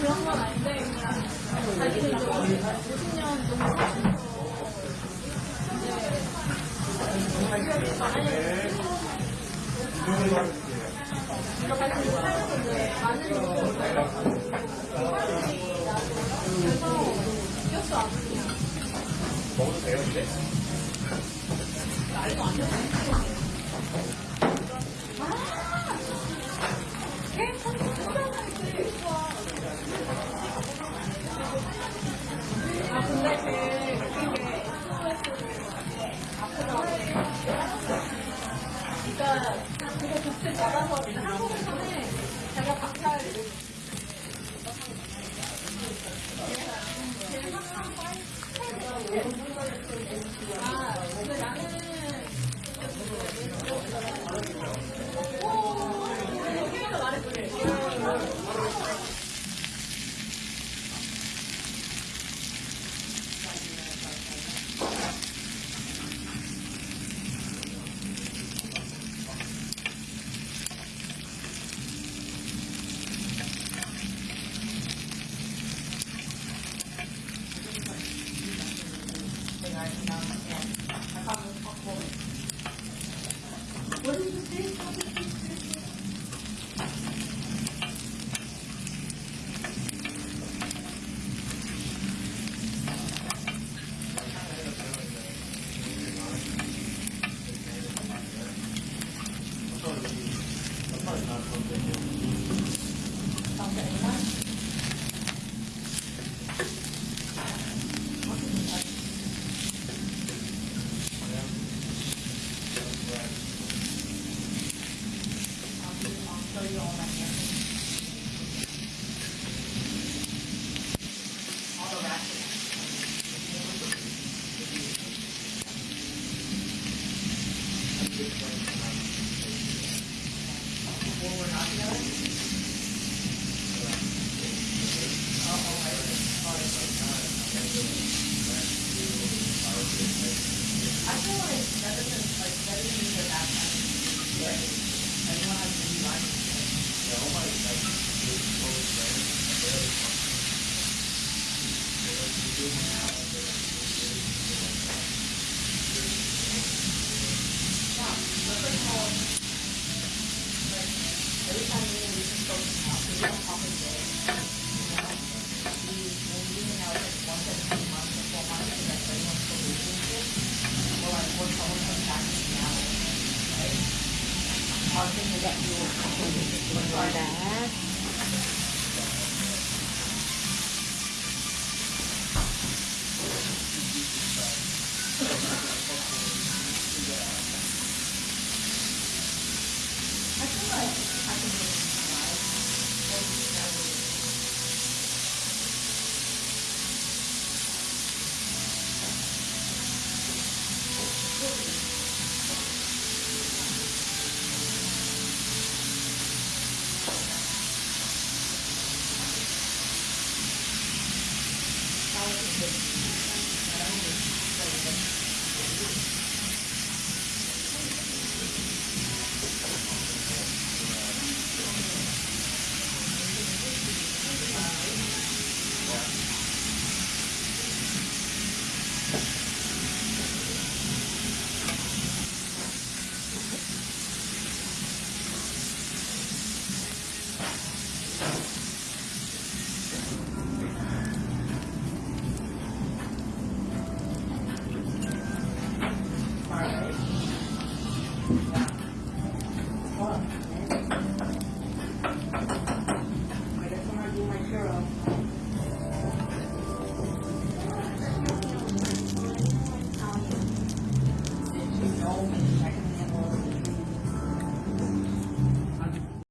그런 건 아닌데 그냥 자기들 50년 동안 사면서 자기가 좀 많이 자기들 살면서 이제 많은 일을 알아가지고 그래서 껴수 안 돼요 먹어도 돼요 근데? 알도 안 돼요 What is the date? I feel like better than like better than your backpack. every time me and Lucy spoke we don't talk a day. You know, we hang out like once every three months or four months because that's very much the relationship. Coming back to right? You that. 나오고 있는데 나오고 있는데 Yeah.